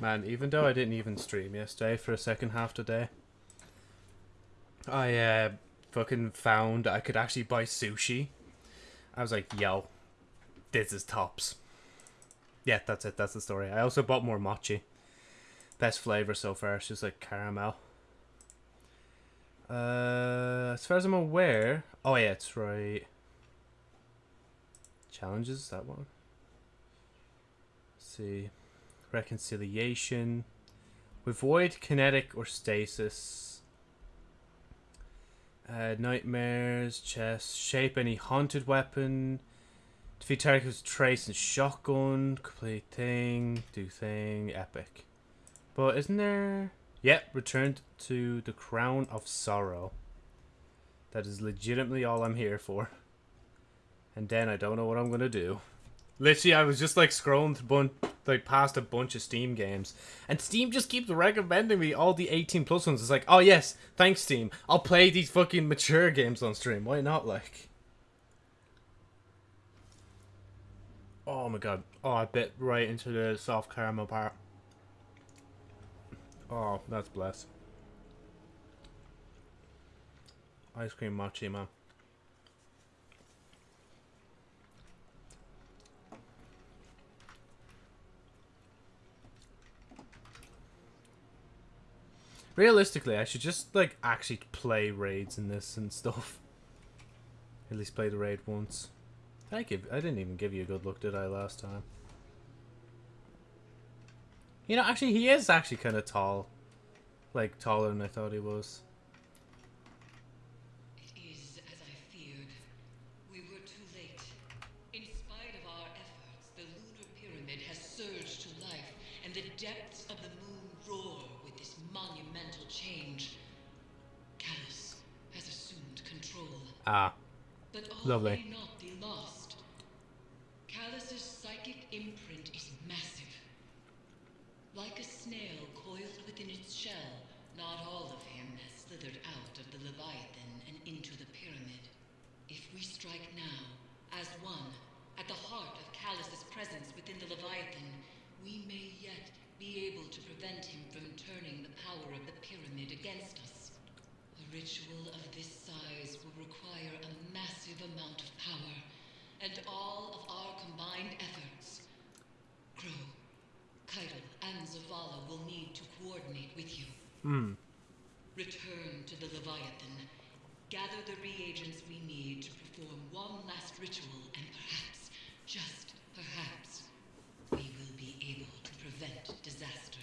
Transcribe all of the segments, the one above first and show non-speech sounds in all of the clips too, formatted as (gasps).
Man, even though I didn't even stream yesterday for a second half today, I uh, fucking found I could actually buy sushi. I was like, yo, this is tops. Yeah, that's it. That's the story. I also bought more mochi. Best flavor so far. It's just like caramel. Uh, as far as I'm aware, oh yeah, it's right. Challenges that one. Let's see, reconciliation. Avoid kinetic or stasis. Uh, nightmares, chest, shape any haunted weapon. Defeat target with trace and shotgun. Complete thing. Do thing. Epic. But isn't there... Yep, returned to the Crown of Sorrow. That is legitimately all I'm here for. And then I don't know what I'm going to do. Literally, I was just like scrolling through like past a bunch of Steam games, and Steam just keeps recommending me all the 18 plus ones. It's like, oh yes, thanks Steam. I'll play these fucking mature games on stream. Why not? Like, oh my god. Oh, I bit right into the soft caramel part. Oh, that's blessed. Ice cream mochi, man. Realistically, I should just, like, actually play raids in this and stuff. (laughs) At least play the raid once. I give I didn't even give you a good look, did I, last time? You know, actually, he is actually kind of tall. Like, taller than I thought he was. Ah, But Lovely. not be lost. Calus's psychic imprint is massive. Like a snail coiled within its shell, not all of him has slithered out of the Leviathan and into the pyramid. If we strike now, as one, at the heart of Calus's presence within the Leviathan, we may yet be able to prevent him from turning the power of the pyramid against us. Ritual of this size will require a massive amount of power, and all of our combined efforts. Crow, Caiatl, and Zavala will need to coordinate with you. hmm. Return to the Leviathan. Gather the reagents we need to perform one last ritual, and perhaps, just perhaps, we will be able to prevent disaster.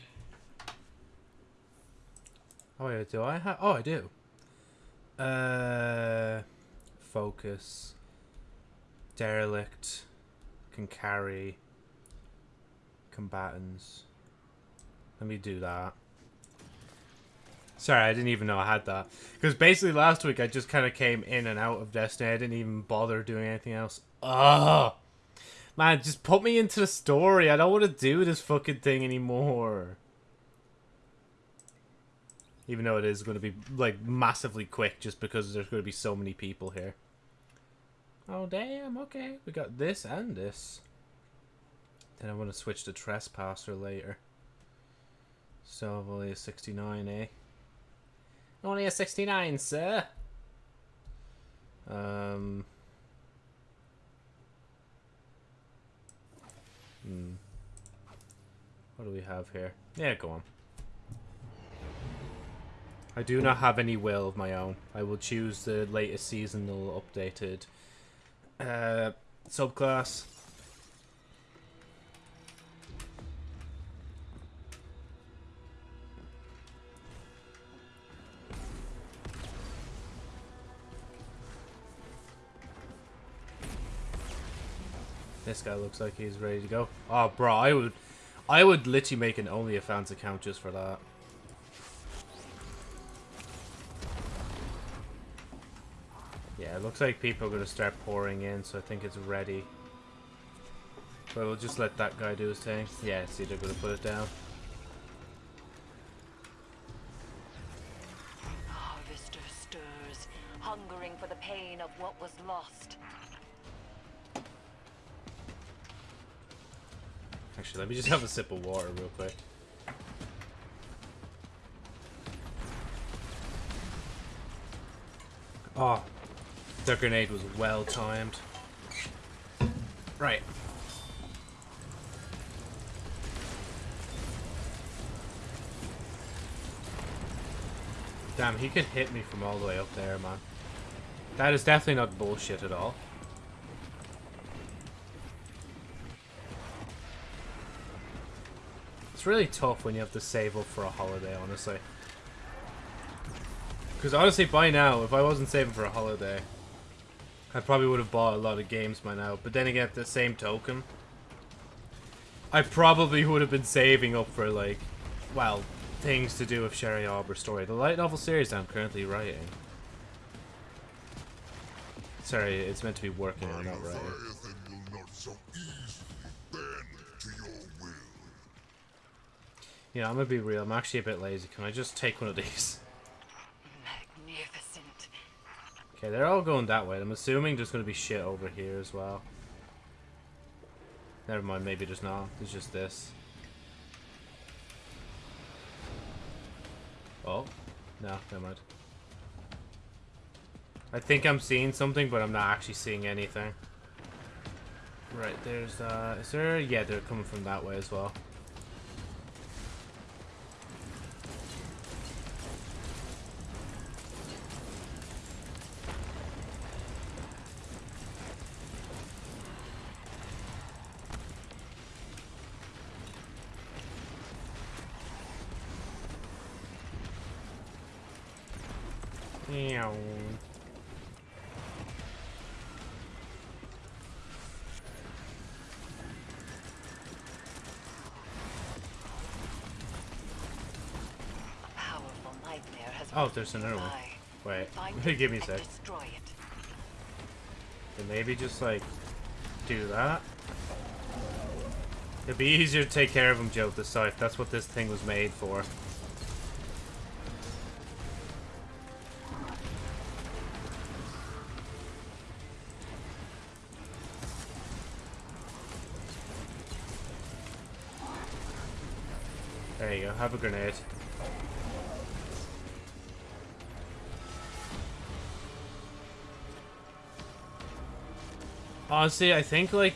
Oh yeah, do I have? Oh, I do. Uh, focus. Derelict. Can carry. Combatants. Let me do that. Sorry, I didn't even know I had that. Because basically last week I just kind of came in and out of Destiny. I didn't even bother doing anything else. Ugh! Man, just put me into the story. I don't want to do this fucking thing anymore. Even though it is going to be, like, massively quick just because there's going to be so many people here. Oh, damn, okay. We got this and this. Then I want to switch to Trespasser later. So, only a 69, eh? Only a 69, sir. Um... Hmm. What do we have here? Yeah, go on. I do not have any will of my own. I will choose the latest seasonal updated uh, subclass. This guy looks like he's ready to go. Oh, bro, I would, I would literally make an OnlyFans account just for that. looks like people are going to start pouring in, so I think it's ready. But we'll just let that guy do his thing. Yeah, see, they're going to put it down. Harvester stirs, hungering for the pain of what was lost. Actually, let me just have a sip of water real quick. Oh, the grenade was well timed. Right. Damn, he could hit me from all the way up there, man. That is definitely not bullshit at all. It's really tough when you have to save up for a holiday, honestly. Because honestly, by now, if I wasn't saving for a holiday, I probably would have bought a lot of games by now. But then again, at the same token, I probably would have been saving up for, like, well, things to do with Sherry Arbor's story. The light novel series I'm currently writing. Sorry, it's meant to be working on, not writing. Leviathan will not so easily bend to your will. Yeah, I'm gonna be real. I'm actually a bit lazy. Can I just take one of these? (laughs) Magnificent. Okay, they're all going that way. I'm assuming there's gonna be shit over here as well. Never mind, maybe there's not. There's just this. Oh. No, never mind. I think I'm seeing something, but I'm not actually seeing anything. Right, there's, uh, is there? Yeah, they're coming from that way as well. Meow. A powerful nightmare has Oh, there's another one. Wait, (laughs) give me a sec. Destroy it. Maybe just like do that. It'd be easier to take care of him, Joe, the scythe. That's what this thing was made for. Have a grenade. Honestly, I think like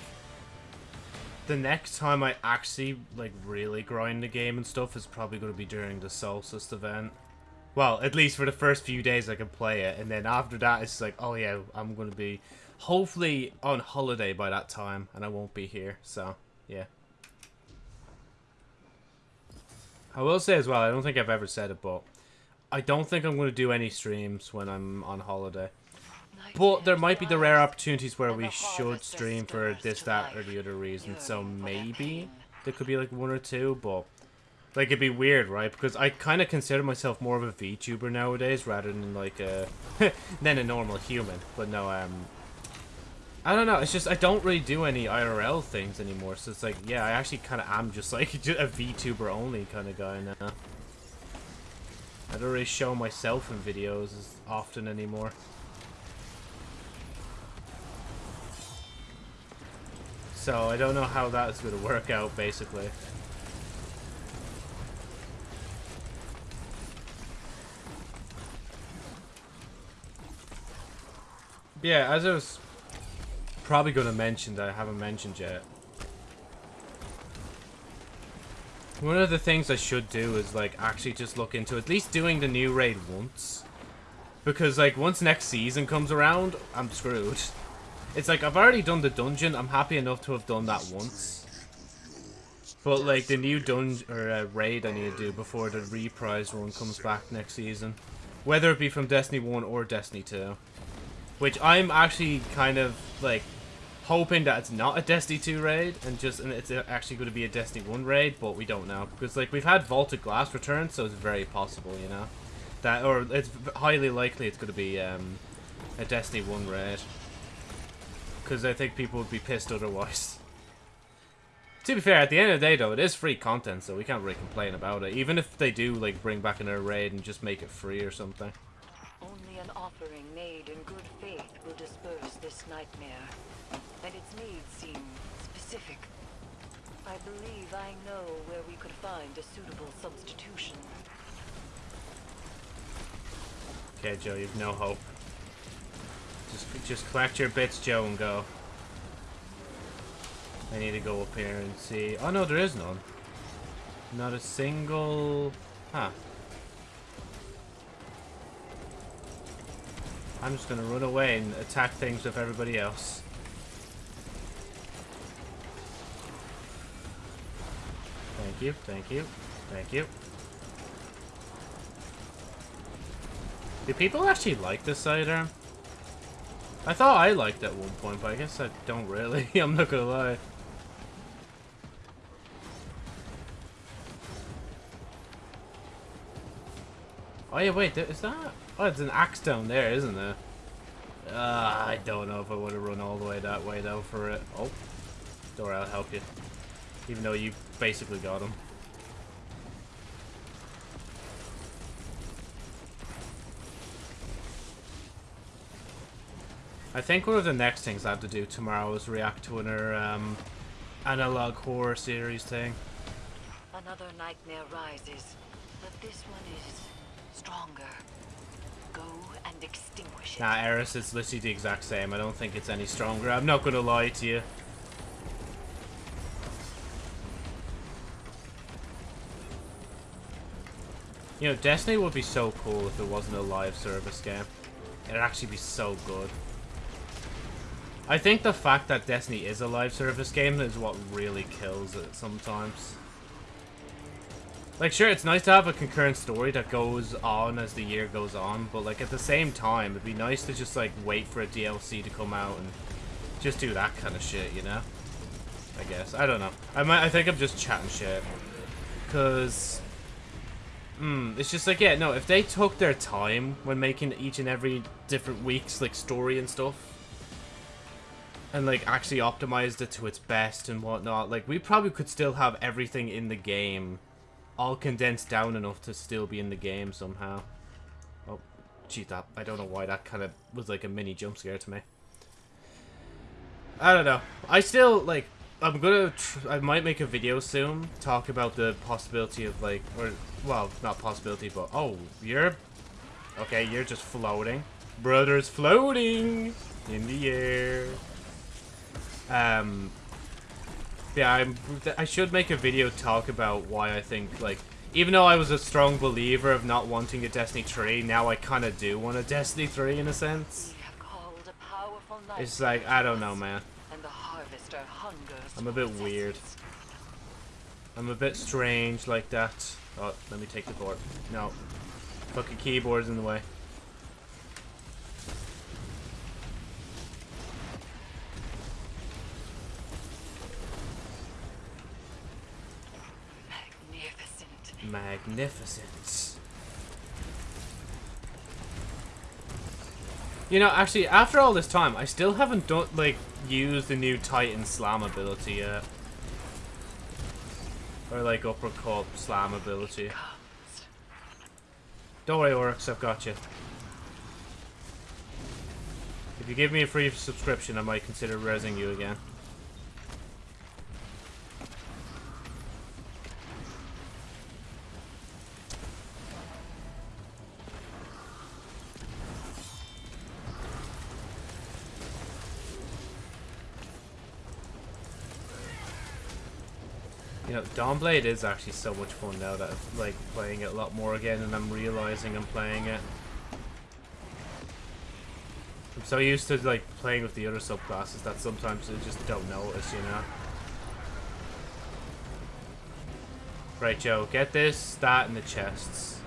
the next time I actually like really grind the game and stuff is probably going to be during the Solstice event. Well, at least for the first few days I can play it, and then after that it's like, oh yeah, I'm going to be hopefully on holiday by that time, and I won't be here. So yeah. I will say as well, I don't think I've ever said it, but I don't think I'm going to do any streams when I'm on holiday. But there might be the rare opportunities where we should stream for this, that, or the other reason. So maybe there could be like one or two, but like it'd be weird, right? Because I kind of consider myself more of a VTuber nowadays rather than like a (laughs) than a normal human. But no, um, I don't know. It's just I don't really do any IRL things anymore. So it's like, yeah, I actually kind of am just (laughs) like a VTuber only kind of guy now. I don't really show myself in videos as often anymore. So I don't know how that's going to work out, basically. Yeah, as I was probably going to mention that I haven't mentioned yet. One of the things I should do is like actually just look into at least doing the new raid once. Because like once next season comes around, I'm screwed. It's like, I've already done the dungeon. I'm happy enough to have done that once. But, like, the new dungeon, or uh, raid I need to do before the reprise run comes back next season. Whether it be from Destiny 1 or Destiny 2. Which I'm actually kind of, like, hoping that it's not a Destiny 2 raid, and just, and it's actually going to be a Destiny 1 raid, but we don't know. Because, like, we've had Vault of Glass return, so it's very possible, you know? That, or it's highly likely it's going to be, um, a Destiny 1 raid because I think people would be pissed otherwise. (laughs) to be fair, at the end of the day, though, it is free content, so we can't really complain about it. Even if they do, like, bring back another raid and just make it free or something. Only an offering made in good faith will disperse this nightmare. And its needs seem specific. I believe I know where we could find a suitable substitution. Okay, Joe, you've no hope. Just, just collect your bits, Joe, and go. I need to go up here and see. Oh no, there is none. Not a single. Huh. I'm just gonna run away and attack things with everybody else. Thank you, thank you, thank you. Do people actually like this sidearm? I thought I liked it at one point, but I guess I don't really. (laughs) I'm not gonna lie. Oh yeah, wait, is that? Oh, it's an axe down there, isn't there? Uh, I don't know if I would have run all the way that way though for it. Oh, Dora, I'll help you. Even though you basically got him. I think one of the next things I have to do tomorrow is react to another um, analog horror series thing. Another nightmare rises, but this one is stronger. Go and extinguish it. Nah, Eris is literally the exact same. I don't think it's any stronger. I'm not gonna lie to you. You know, Destiny would be so cool if it wasn't a live service game. It'd actually be so good. I think the fact that Destiny is a live service game is what really kills it sometimes. Like, sure, it's nice to have a concurrent story that goes on as the year goes on, but, like, at the same time, it'd be nice to just, like, wait for a DLC to come out and just do that kind of shit, you know? I guess. I don't know. I might. I think I'm just chatting shit. Because... Hmm, it's just like, yeah, no, if they took their time when making each and every different week's, like, story and stuff, and, like, actually optimized it to its best and whatnot, like, we probably could still have everything in the game all condensed down enough to still be in the game somehow. Oh, gee, that, I don't know why that kind of was like a mini jump scare to me. I don't know. I still, like, I'm gonna, I might make a video soon, talk about the possibility of, like, or, well, not possibility, but, oh, you're, okay, you're just floating. Brother's floating in the air. Um, yeah, I'm, I should make a video talk about why I think, like, even though I was a strong believer of not wanting a Destiny 3, now I kind of do want a Destiny 3 in a sense. We have called a powerful It's like, I don't know, man. And the harvester hungers I'm a bit weird. I'm a bit strange like that. Oh, let me take the board. No. Fucking keyboard's in the way. Magnificent. Magnificent. You know, actually, after all this time, I still haven't done, like, used the new Titan Slam ability yet. Or, like, uppercut slam ability. Don't worry, Oryx, I've got you. If you give me a free subscription, I might consider resing you again. Dawnblade is actually so much fun now that I'm like playing it a lot more again and I'm realizing I'm playing it. I'm so used to like playing with the other subclasses that sometimes I just don't notice, you know. Right, Joe, get this, that, and the chests.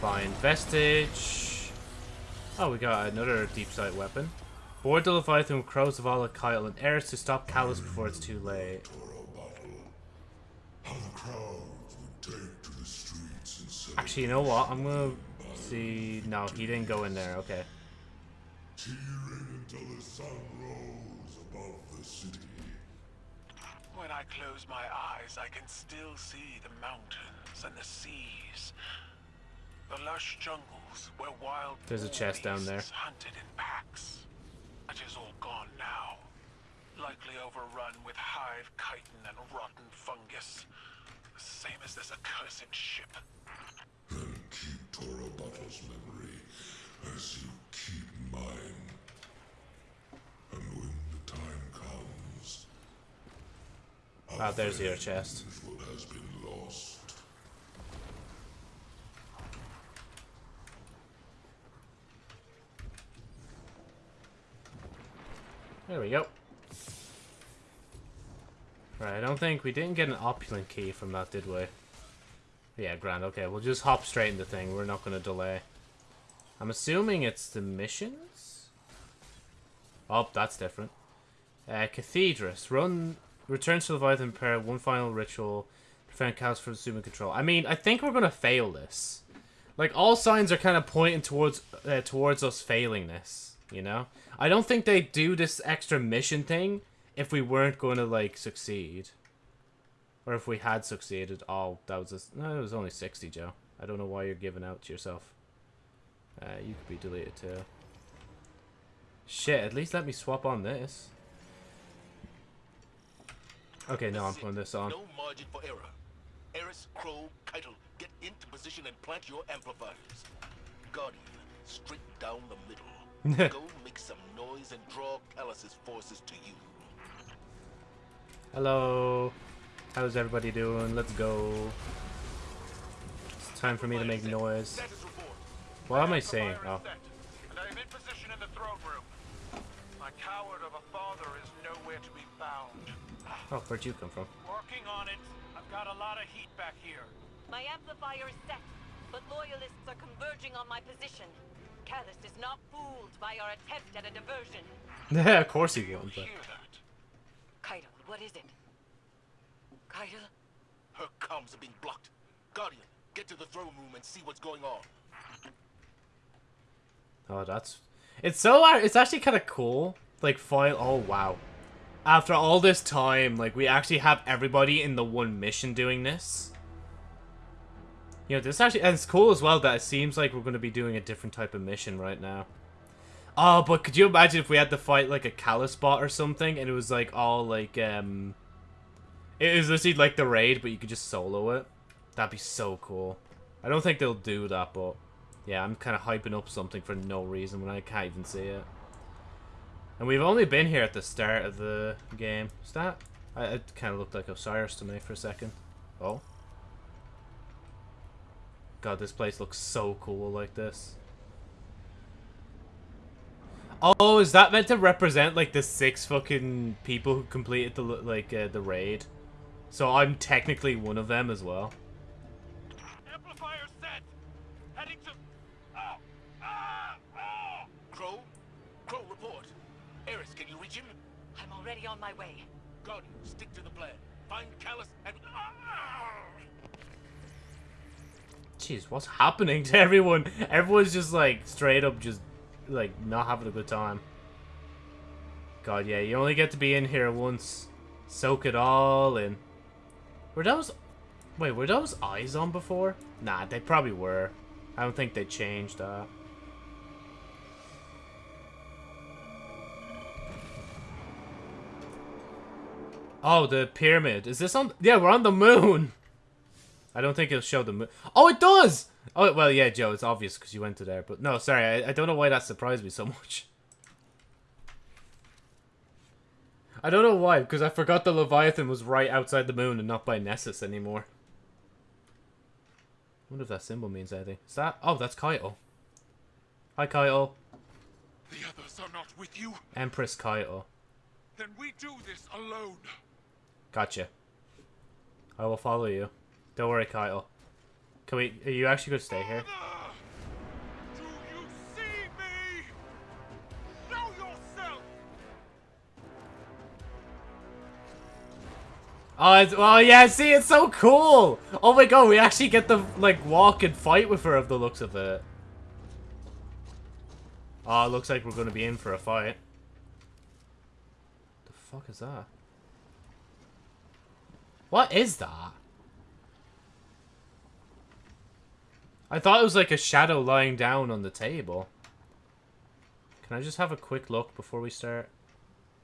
Find vestige. Oh, we got another deep sight weapon. Board the Leviathan with Crows of Kyle, and Eris to stop Calus before it's too late. Toro battle. How the crowds would take to the streets and celebrate Actually, you know what? I'm gonna see. No, he didn't go in there. Okay. cheering until the sun rose above the city. When I close my eyes, I can still see the mountains and the seas. The lush jungles where wild There's a chest down there. hunted in packs. It is all gone now. Likely overrun with hive chitin and rotten fungus. The same as this accursed ship. Then keep Battle's memory as you keep mine. And when the time comes, Ah, there's your chest. what has been lost. There we go. Right, I don't think we didn't get an opulent key from that, did we? Yeah, grand. Okay, we'll just hop straight into the thing. We're not going to delay. I'm assuming it's the missions? Oh, that's different. Uh, Cathedrus. Run, returns to Leviathan Pair, one final ritual, prevent chaos from assuming control. I mean, I think we're going to fail this. Like, all signs are kind of pointing towards uh, towards us failing this, you know? I don't think they'd do this extra mission thing if we weren't going to, like, succeed. Or if we had succeeded. Oh, that was a... No, it was only 60, Joe. I don't know why you're giving out to yourself. Uh, you could be deleted too. Shit, at least let me swap on this. Okay, no, I'm putting this on. No margin for error. Eris, Crow, Caiatl, get into position and plant your amplifiers. Guardian, straight down the middle. (laughs) Go make some noise and draw Calus's forces to you. Hello. How's everybody doing? Let's go. It's time for me to make noise. What am I saying? Oh. is set, and I am in position in the throne room. My coward of a father is nowhere to be found. Oh, where'd you come from? Working on it. I've got a lot of heat back here. My amplifier is set, but loyalists are converging on my position. Calus is not fooled by our attempt at a diversion. (laughs) Yeah, of course he won't. But... Caiatl, what is it? Caiatl? Her comms are being blocked. Guardian, get to the throne room and see what's going on. Oh, that's... It's so... It's actually kind of cool. Like, file... Oh, wow. After all this time, like, we actually have everybody in the one mission doing this. You know, this actually... And it's cool as well that it seems like we're going to be doing a different type of mission right now. Oh, but could you imagine if we had to fight, like, a Calus bot or something, and it was, like, all, like, um... It was literally like the raid, but you could just solo it. That'd be so cool. I don't think they'll do that, but... Yeah, I'm kind of hyping up something for no reason when I can't even see it. And we've only been here at the start of the game. Is that? I, it kind of looked like Osiris to me for a second. Oh. God, this place looks so cool like this. Oh, is that meant to represent like the six fucking people who completed the like uh, the raid? So I'm technically one of them as well. Amplifier set. Heading to. Oh. Ah. Oh. Crow? Crow, report. Eris, can you reach him? I'm already on my way. Guardian, stick to the plan. Find Calus and... Ah! Jeez, what's happening to everyone? Everyone's just like straight up just like not having a good time. God, yeah, you only get to be in here once. Soak it all in. Were those... Wait, were those eyes on before? Nah, they probably were. I don't think they changed that. Oh, the pyramid. Is this on... Yeah, we're on the moon! I don't think it'll show the moon. Oh, it does! Oh, well, yeah, Joe, it's obvious because you went to there. But no, sorry, I, I don't know why that surprised me so (laughs) much. I don't know why, because I forgot the Leviathan was right outside the moon and not by Nessus anymore. I wonder if that symbol means anything. Is that? Oh, that's Caiatl. Hi, Caiatl. The others are not with you. Empress Caiatl. Then we do this alone. Gotcha. I will follow you. Don't worry, Kyle. Can we? Are you actually going to stay here? Oh, oh yeah, see, it's so cool! Oh my god, we actually get to, like, walk and fight with her of the looks of it. Oh, looks like we're gonna be in for a fight. The fuck is that? What is that? I thought it was like a shadow lying down on the table. Can I just have a quick look before we start?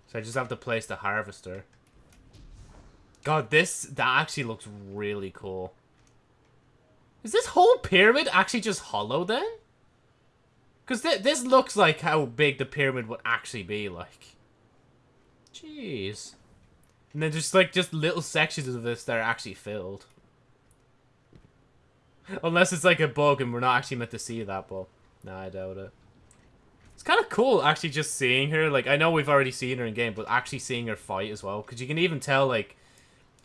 So I just have to place the harvester. God, this that actually looks really cool. Is this whole pyramid actually just hollow then? Because th this looks like how big the pyramid would actually be, like. Jeez. And then just, like, just little sections of this that are actually filled. Unless it's, like, a bug and we're not actually meant to see that, but... Nah, I doubt it. It's kind of cool, actually, just seeing her. Like, I know we've already seen her in game, but actually seeing her fight as well. Because you can even tell, like,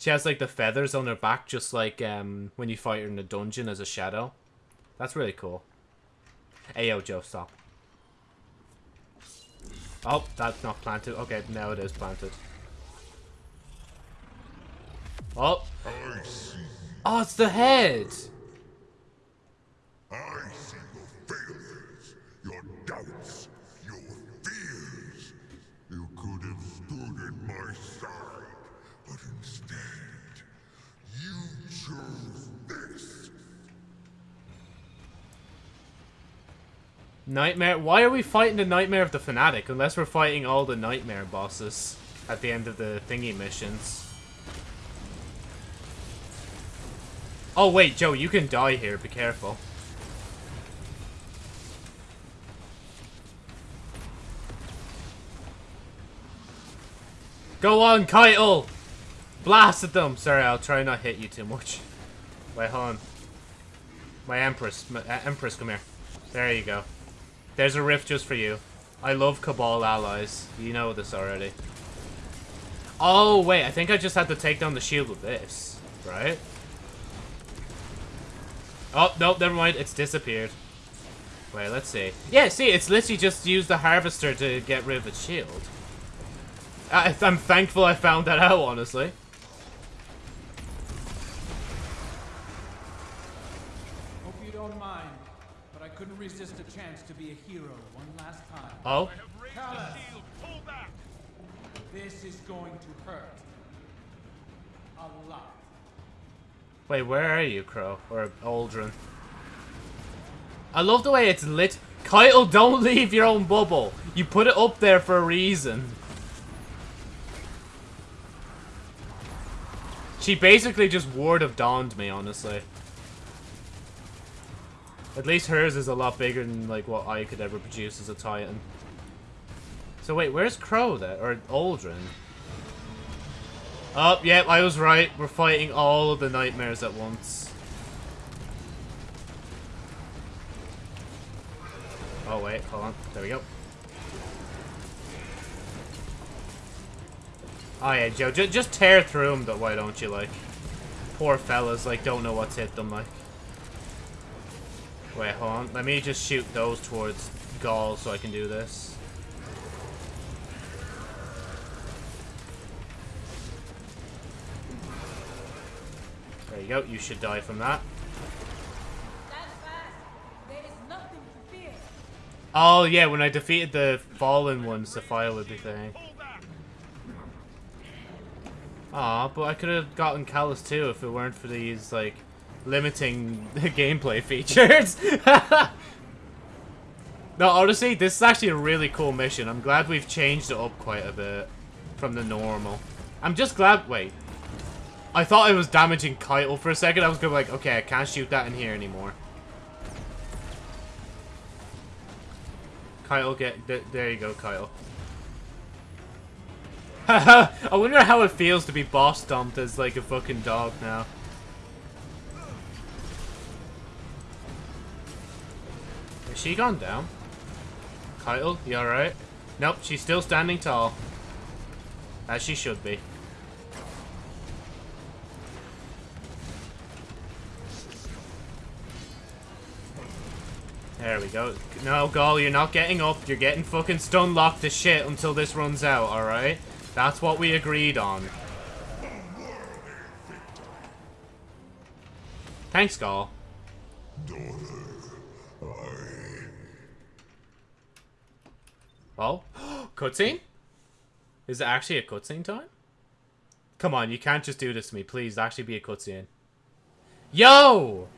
she has, like, the feathers on her back, just like um, when you fight her in the dungeon as a shadow. That's really cool. Hey, yo, Joe, stop. Oh, that's not planted. Okay, now it is planted. Oh. Oh, it's the head. I see your failures, your doubts, your fears. You could have stood at my side, but instead, you chose this. Nightmare. Why are we fighting the Nightmare of the Fanatic unless we're fighting all the Nightmare bosses at the end of the thingy missions? Oh, wait, Joe, you can die here. Be careful. Go on, Caiatl! Blast at them! Sorry, I'll try not hit you too much. Wait, hold on. My Empress. My, uh, Empress, come here. There you go. There's a rift just for you. I love Cabal allies. You know this already. Oh, wait. I think I just had to take down the shield with this. Right? Oh, no, never mind. It's disappeared. Wait, let's see. Yeah, see, it's literally just used the harvester to get rid of its shield. I, I'm thankful I found that out, honestly. Hope you don't mind, but I couldn't resist a chance to be a hero one last time. Oh? Calus, this is going to hurt. A lot. Wait, where are you, Crow? Or Aldrin? I love the way it's lit. Caiatl, don't (laughs) leave your own bubble. You put it up there for a reason. She basically just ward of dawned me, honestly. At least hers is a lot bigger than like what I could ever produce as a Titan. So wait, where's Crow then? Or Aldrin? Oh, yep, I was right. We're fighting all of the nightmares at once. Oh wait, hold on. There we go. Oh yeah, Joe, ju just tear through them, though, why don't you, like? Poor fellas, like, don't know what's hit them, like. Wait, hold on. Let me just shoot those towards Ghaul so I can do this. There you go, you should die from that. Oh yeah, when I defeated the fallen ones, Sophia would be saying. Aw, but I could have gotten Calus too if it weren't for these, like, limiting the (laughs) gameplay features. (laughs) no, honestly, this is actually a really cool mission. I'm glad we've changed it up quite a bit from the normal. I'm just glad... Wait. I thought I was damaging Caiatl for a second. I was gonna be like, okay, I can't shoot that in here anymore. Caiatl, get... Th there you go, Caiatl. (laughs) I wonder how it feels to be boss dumped as like a fucking dog now. Has she gone down? Caiatl, you alright? Nope, she's still standing tall. As she should be. There we go. No, Ghaul, you're not getting up. You're getting fucking stun locked to shit until this runs out, alright? That's what we agreed on. Thanks, Ghaul. Oh? (gasps) cutscene? Is it actually a cutscene time? Come on, you can't just do this to me. Please, actually be a cutscene. Yo! (gasps)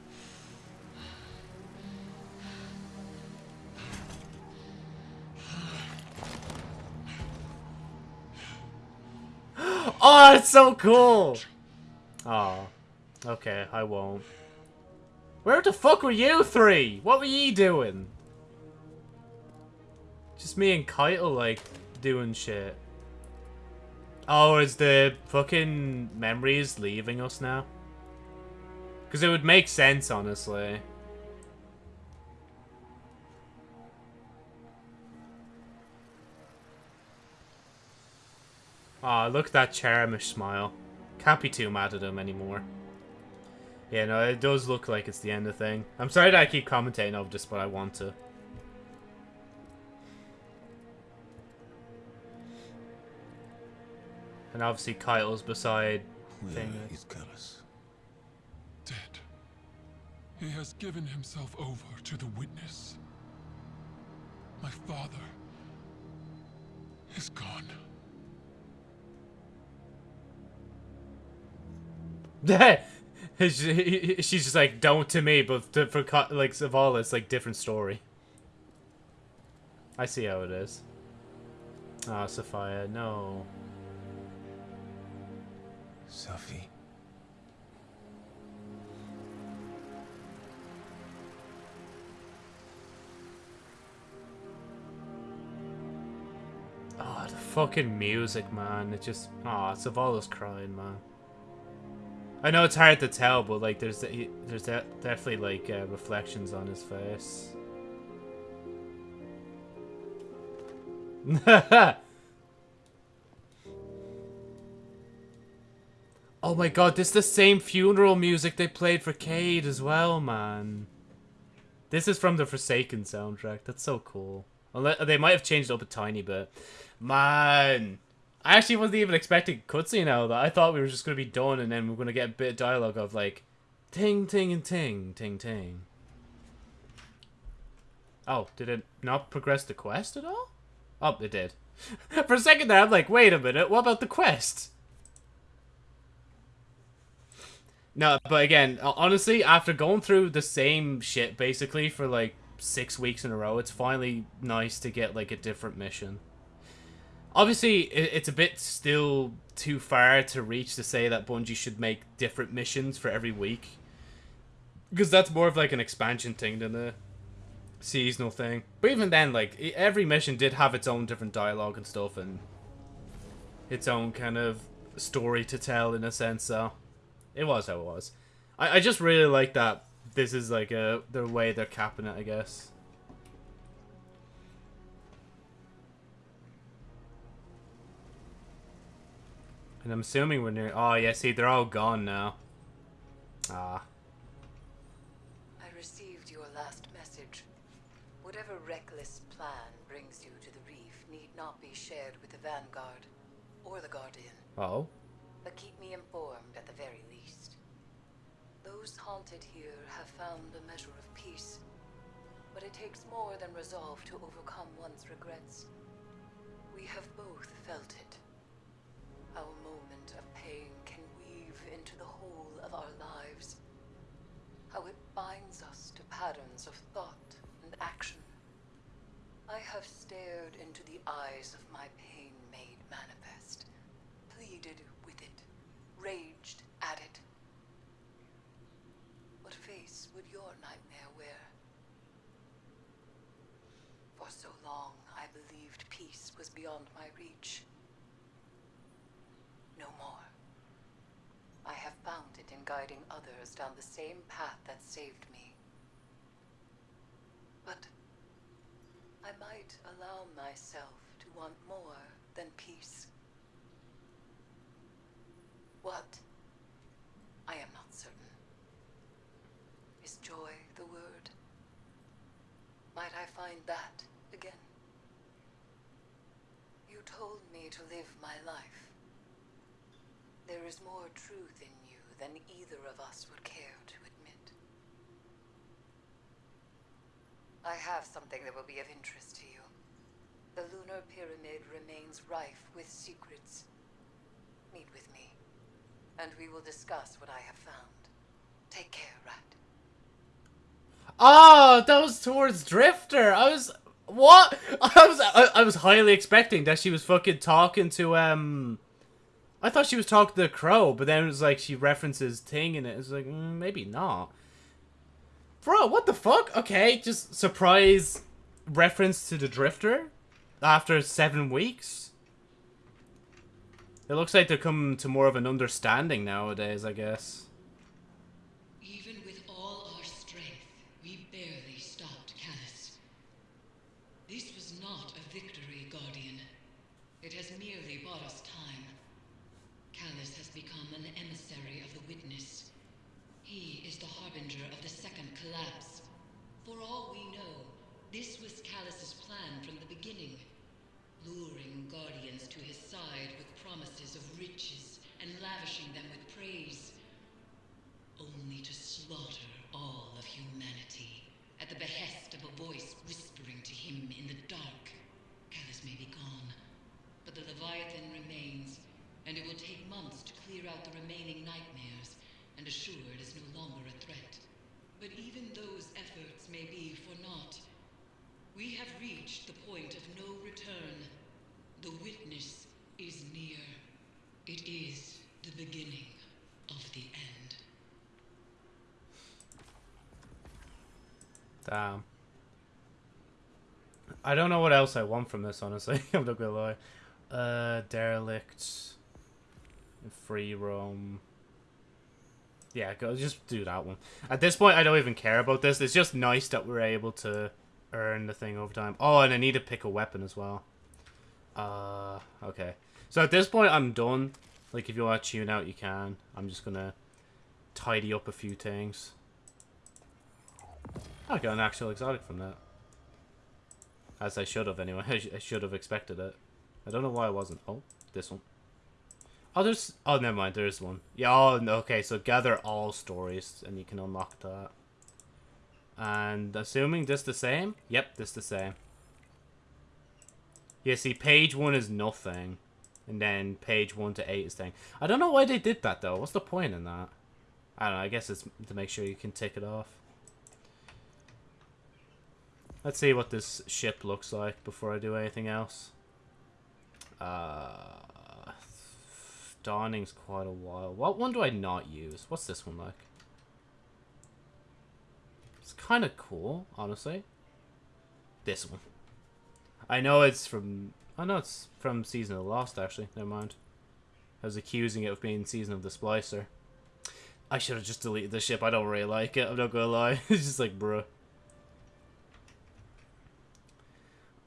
Oh, it's so cool! Oh. Okay, I won't. Where the fuck were you three? What were ye doing? Just me and Caiatl, like, doing shit. Oh, is the fucking memories leaving us now? Because it would make sense, honestly. Aw, oh, look at that Charmish smile. Can't be too mad at him anymore. Yeah, no, it does look like it's the end of the thing. I'm sorry that I keep commentating over this, but I want to. And obviously Caiatl's beside Where thing. is Calus? Dead. He has given himself over to the witness. My father is gone. (laughs) She's just like, don't to me, but to, for like Zavala, it's like different story. I see how it is. Ah, oh, Sophia, no. Sophie. Oh, the fucking music, man. It just... Oh, Zavala's crying, man. I know it's hard to tell, but like, there's there's definitely like uh, reflections on his face. (laughs) oh my god, this is the same funeral music they played for Cayde as well, man. This is from the Forsaken soundtrack. That's so cool. Unless, They might have changed it up a tiny bit. Man. I actually wasn't even expecting cutscene out of that. I thought we were just going to be done and then we are going to get a bit of dialogue of like, ting, ting, and ting, ting, ting. Oh, did it not progress the quest at all? Oh, it did. (laughs) For a second there, I'm like, wait a minute, what about the quest? No, but again, honestly, after going through the same shit basically for like six weeks in a row, it's finally nice to get like a different mission. Obviously, it's a bit still too far to reach to say that Bungie should make different missions for every week. Because that's more of like an expansion thing than a seasonal thing. But even then, like, every mission did have its own different dialogue and stuff and its own kind of story to tell in a sense, so it was how it was. I, I just really like that this is like a the way they're capping it, I guess. And I'm assuming we're near... Oh, yeah, see, they're all gone now. Ah. I received your last message. Whatever reckless plan brings you to the reef need not be shared with the Vanguard or the Guardian. Oh? But keep me informed at the very least. Those haunted here have found a measure of peace. But it takes more than resolve to overcome one's regrets. We have both felt it. Our moment of pain can weave into the whole of our lives. How it binds us to patterns of thought and action. I have stared into the eyes of my pain made manifest, pleaded with it, raged at it. What face would your nightmare wear? For so long, I believed peace was beyond my reach no more. I have found it in guiding others down the same path that saved me. But I might allow myself to want more than peace. What? I am not certain. Is joy the word? Might I find that again? You told me to live my life. There is more truth in you than either of us would care to admit. I have something that will be of interest to you. The Lunar Pyramid remains rife with secrets. Meet with me, and we will discuss what I have found. Take care, Rat. Oh, that was towards Drifter. I was what? (laughs) I was I, I was highly expecting that she was fucking talking to um I thought she was talking to the crow, but then it was like she references Ting in it. It's like, mm, maybe not. Bro, what the fuck? Okay, just surprise reference to the Drifter. after seven weeks? It looks like they're coming to more of an understanding nowadays, I guess. Even with all our strength, we barely stopped Calus. This was not a victory, Guardian. It has merely bought us time. Calus has become an emissary of the Witness. He is the harbinger of the second collapse. For all we know, this was Calus's plan from the beginning. Luring Guardians to his side with promises of riches and lavishing them with praise only to slaughter all of humanity at the behest of a voice whispering to him in the dark. Calus may be gone, but the Leviathan remains, and it will take months to clear out the remaining nightmares and assure it is no longer a threat. But even those efforts may be for naught. We have reached the point of no return. The witness is near. It is the beginning of the end. Damn. I don't know what else I want from this, honestly. (laughs) I'm not gonna lie. Uh, derelict, free roam. Yeah, go just do that one. At this point, I don't even care about this. It's just nice that we're able to earn the thing over time. Oh, and I need to pick a weapon as well. Uh, okay. So at this point, I'm done. Like, if you want to tune out, you can. I'm just gonna tidy up a few things. I got an actual exotic from that. As I should have, anyway. I, (laughs) sh I should have expected it. I don't know why I wasn't. Oh, this one. Oh, there's... Oh, never mind. There's one. Yeah, oh, okay. So gather all stories, and you can unlock that. And assuming this the same? Yep, this the same. Yeah, see, page one is nothing. And then page one to eight is thing. I don't know why they did that, though. What's the point in that? I don't know. I guess it's to make sure you can tick it off. Let's see what this ship looks like before I do anything else. Uh, dawning's quite a while. What one do I not use? What's this one like? It's kind of cool, honestly. This one. I know it's from... I know it's from Season of the Lost, actually. Never mind. I was accusing it of being Season of the Splicer. I should have just deleted the ship. I don't really like it. I'm not gonna lie. (laughs) it's just like, bruh.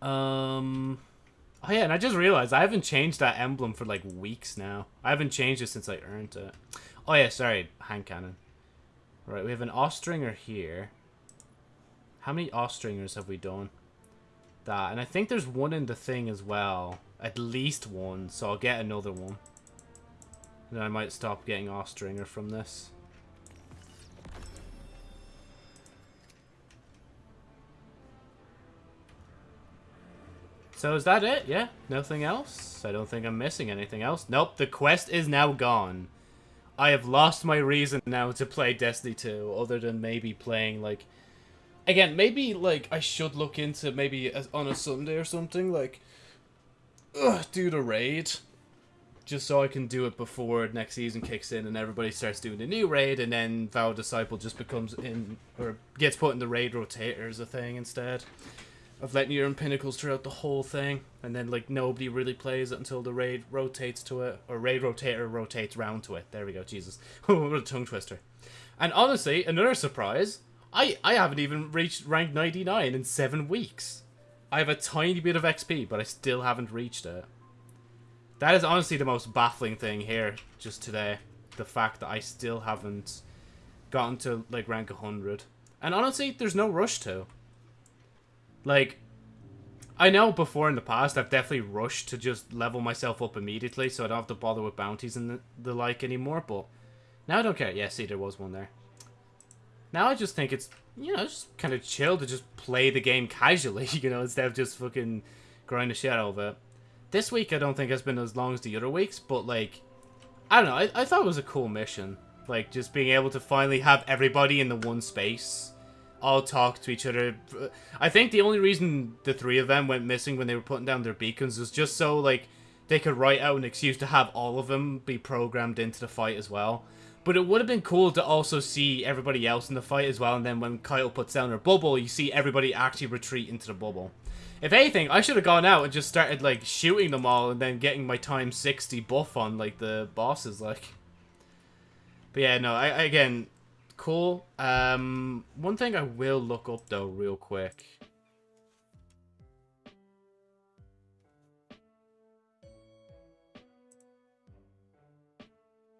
Um... Oh yeah, and I just realized I haven't changed that emblem for like weeks now. I haven't changed it since I earned it. Oh yeah, sorry, hand cannon. Right, we have an Austringer here. How many Austringers have we done? That, and I think there's one in the thing as well. At least one, so I'll get another one. Then I might stop getting Austringer from this. So is that it? Yeah? Nothing else? I don't think I'm missing anything else. Nope, the quest is now gone. I have lost my reason now to play Destiny 2, other than maybe playing, like... Again, maybe, like, I should look into maybe on a Sunday or something, like... Ugh, do the raid. Just so I can do it before next season kicks in and everybody starts doing the new raid, and then Vow Disciple just becomes in... Or gets put in the raid rotator as a thing instead of letting you earn pinnacles throughout the whole thing, and then like nobody really plays it until the raid rotates to it, or raid rotator rotates round to it. There we go, Jesus, (laughs) what a tongue twister. And honestly, another surprise, I I haven't even reached rank 99 in seven weeks. I have a tiny bit of XP, but I still haven't reached it. That is honestly the most baffling thing here, just today. The fact that I still haven't gotten to like rank 100. And honestly, there's no rush to. Like, I know before in the past I've definitely rushed to just level myself up immediately so I don't have to bother with bounties and the, the like anymore, but now I don't care. Yeah, see, there was one there. Now I just think it's, you know, just kind of chill to just play the game casually, (laughs) you know, instead of just fucking grind the shit out of it. This week I don't think has been as long as the other weeks, but like, I don't know, I, I thought it was a cool mission. Like, just being able to finally have everybody in the one space all talk to each other. I think the only reason the three of them went missing when they were putting down their beacons was just so, like, they could write out an excuse to have all of them be programmed into the fight as well. But it would have been cool to also see everybody else in the fight as well, and then when Caiatl puts down her bubble, you see everybody actually retreat into the bubble. If anything, I should have gone out and just started, like, shooting them all and then getting my time 60 buff on, like, the bosses, like. But yeah, no, I, again, cool. Um, one thing I will look up, though, real quick.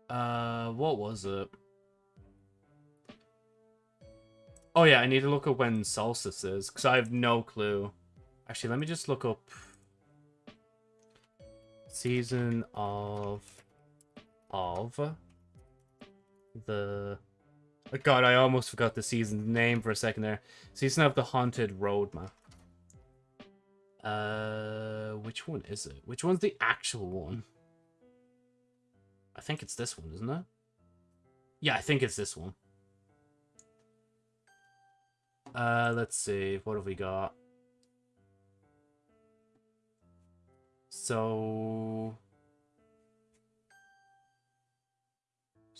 Uh, what was it? Oh yeah, I need to look up when solstice is, because I have no clue. Actually, let me just look up season of of the God, I almost forgot the season's name for a second there. Season of the Haunted Road map. Uh, which one is it? Which one's the actual one? I think it's this one, isn't it? Yeah, I think it's this one. Uh, let's see. What have we got? So...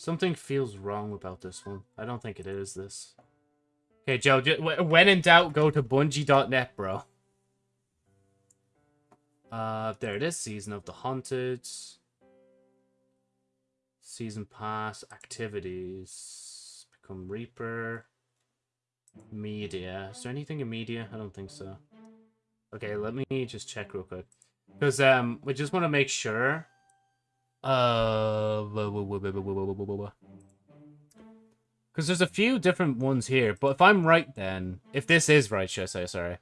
Something feels wrong about this one. I don't think it is this. Okay, Joe, when in doubt, go to bungie.net, bro. Uh, there it is. Season of the Haunted. Season Pass. Activities. Become Reaper. Media. Is there anything in media? I don't think so. Okay, let me just check real quick. Because um, we just want to make sure. Uh, because there's a few different ones here. But if I'm right, then if this is right, should I say sorry?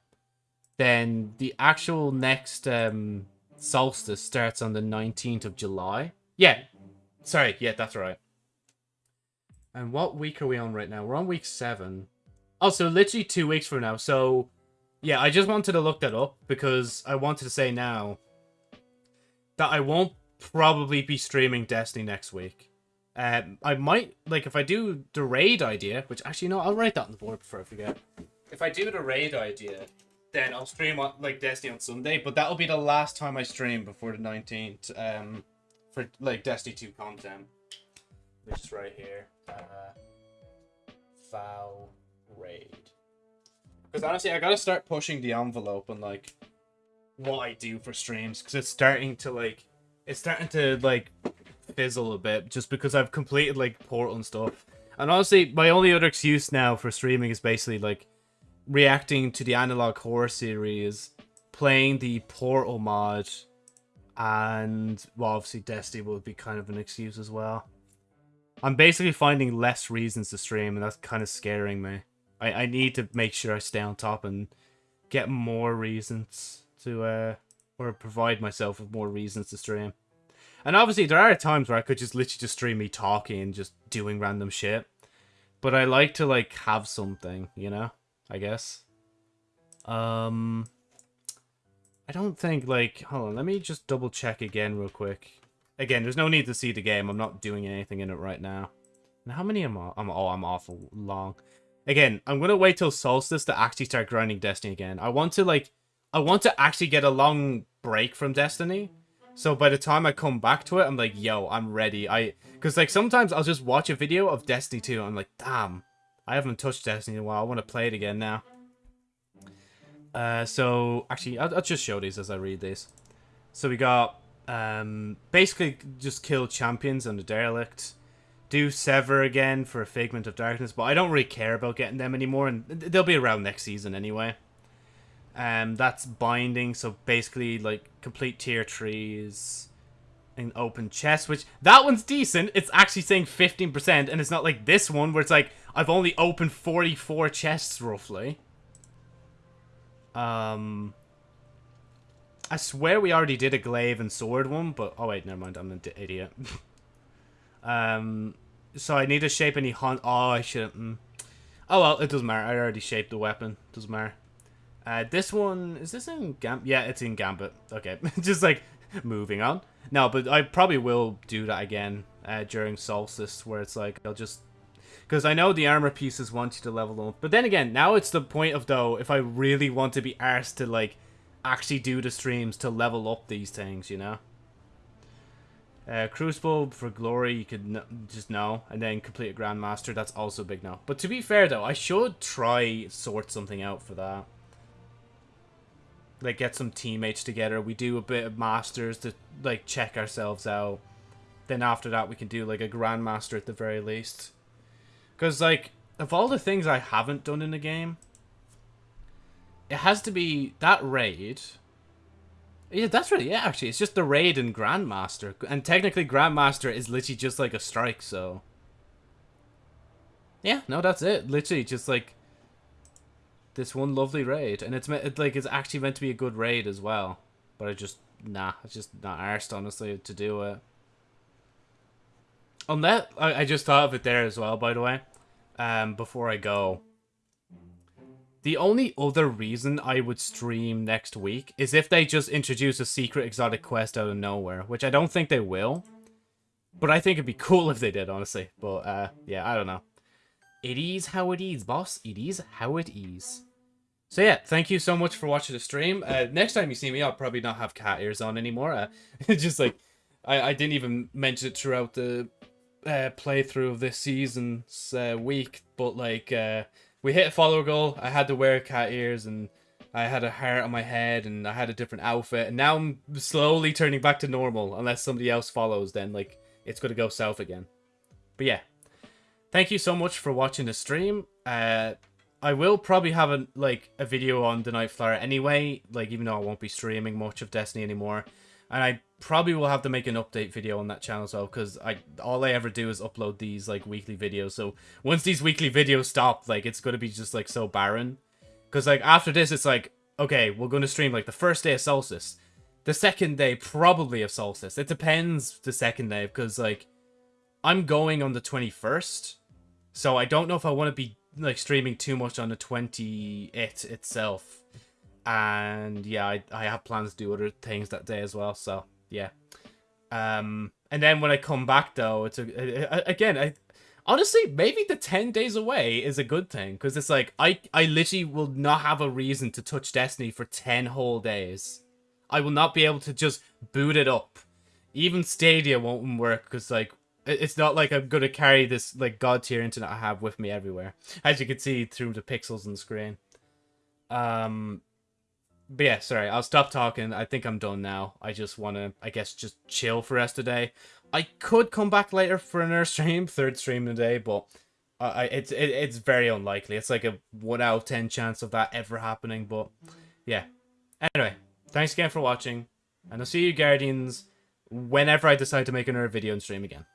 Then the actual next um solstice starts on the 19th of July. Yeah, sorry. Yeah, that's right. And what week are we on right now? We're on week seven. Also, literally two weeks from now. So, yeah, I just wanted to look that up because I wanted to say now that I won't probably be streaming Destiny next week. Um, I might, like, if I do the raid idea, which actually, no, I'll write that on the board before I forget. If I do the raid idea, then I'll stream, on, like, Destiny on Sunday, but that'll be the last time I stream before the 19th, um, for, like, Destiny 2 content. Which is right here. Uh, foul raid. Because honestly, I gotta start pushing the envelope on, like, what I do for streams, because it's starting to, like, it's starting to, like, fizzle a bit just because I've completed like Portal and stuff. And honestly, my only other excuse now for streaming is basically like reacting to the Analog Horror series, playing the Portal mod, and well, obviously Destiny would be kind of an excuse as well. I'm basically finding less reasons to stream, and that's kind of scaring me. I, I need to make sure I stay on top and get more reasons to, uh, or provide myself with more reasons to stream. And obviously, there are times where I could just literally just stream me talking and just doing random shit. But I like to, like, have something, you know? I guess. Um... I don't think, like... Hold on, let me just double check again real quick. Again, there's no need to see the game. I'm not doing anything in it right now. And how many am I? I'm, oh, I'm awful long. Again, I'm going to wait till Solstice to actually start grinding Destiny again. I want to, like... I want to actually get a long break from Destiny. So by the time I come back to it, I'm like, yo, I'm ready. I Because, like, sometimes I'll just watch a video of Destiny 2. I'm like, damn, I haven't touched Destiny in a while. I want to play it again now. Uh, so, actually, I'll, I'll just show these as I read these. So we got, um, basically just kill champions and the Derelict. Do Sever again for a Figment of Darkness, but I don't really care about getting them anymore, and they'll be around next season anyway. Um, that's binding, so basically, like, complete tier trees and open chest, which, that one's decent. It's actually saying 15%, and it's not like this one, where it's like, I've only opened 44 chests, roughly. Um, I swear we already did a glaive and sword one, but, oh wait, never mind, I'm an idiot. (laughs) um, so I need to shape any hunt, oh, I shouldn't, mm. Oh well, it doesn't matter, I already shaped the weapon, doesn't matter. Uh, this one, is this in Gambit? Yeah, it's in Gambit. Okay, (laughs) just like moving on. No, but I probably will do that again uh, during Solstice, where it's like, I'll just... Because I know the armor pieces want you to level up. But then again, now it's the point of, though, if I really want to be arsed to, like, actually do the streams to level up these things, you know? Uh, Crucible for glory, you could just no, and then complete a Grandmaster. That's also big no. But to be fair though, I should try sort something out for that. Like get some teammates together. We do a bit of masters to like check ourselves out. Then after that, we can do like a Grandmaster at the very least. Because like of all the things I haven't done in the game, it has to be that raid yeah, that's really it, actually. It's just the raid and Grandmaster. And technically, Grandmaster is literally just like a strike, so... Yeah, no, that's it. Literally, just like... This one lovely raid. And it's, it, like, it's actually meant to be a good raid as well. But I just... Nah, it's just not arsed, honestly, to do it. On that, I, I just thought of it there as well, by the way. Um, before I go. The only other reason I would stream next week is if they just introduce a secret exotic quest out of nowhere, which I don't think they will. But I think it'd be cool (laughs) if they did, honestly. But, uh, yeah, I don't know. It is how it is, boss. It is how it is. So yeah, thank you so much for watching the stream. Uh, next time you see me, I'll probably not have cat ears on anymore. Uh, (laughs) just like, I, I didn't even mention it throughout the uh, playthrough of this season's uh, week, but like, uh, we hit a follower goal. I had to wear cat ears and I had a heart on my head and I had a different outfit. And now I'm slowly turning back to normal. Unless somebody else follows, then like it's going to go south again. But yeah. Thank you so much for watching the stream. Uh, I will probably have a like a video on the Night anyway. Like even though I won't be streaming much of Destiny anymore. And I probably will have to make an update video on that channel as well because I all I ever do is upload these like weekly videos. So once these weekly videos stop, like it's gonna be just like so barren. Because like after this, it's like okay, we're gonna stream like the first day of Solstice, the second day probably of Solstice. It depends the second day because like I'm going on the 21st, so I don't know if I want to be like streaming too much on the 20th itself. And yeah, I, I have plans to do other things that day as well. So yeah. Um, and then when I come back though, it's a, again, I honestly maybe the 10 days away is a good thing because it's like I I literally will not have a reason to touch Destiny for 10 whole days. I will not be able to just boot it up. Even Stadia won't work because like it's not like I'm gonna carry this like god tier internet I have with me everywhere, as you can see through the pixels on the screen. Um, but yeah, sorry, I'll stop talking. I think I'm done now. I just want to, I guess, just chill for rest of the day. I could come back later for another (laughs) stream, third stream of the day, but I, it's it, it's very unlikely. It's like a 1 out of 10 chance of that ever happening, but yeah. Anyway, thanks again for watching, and I'll see you Guardians whenever I decide to make another video and stream again.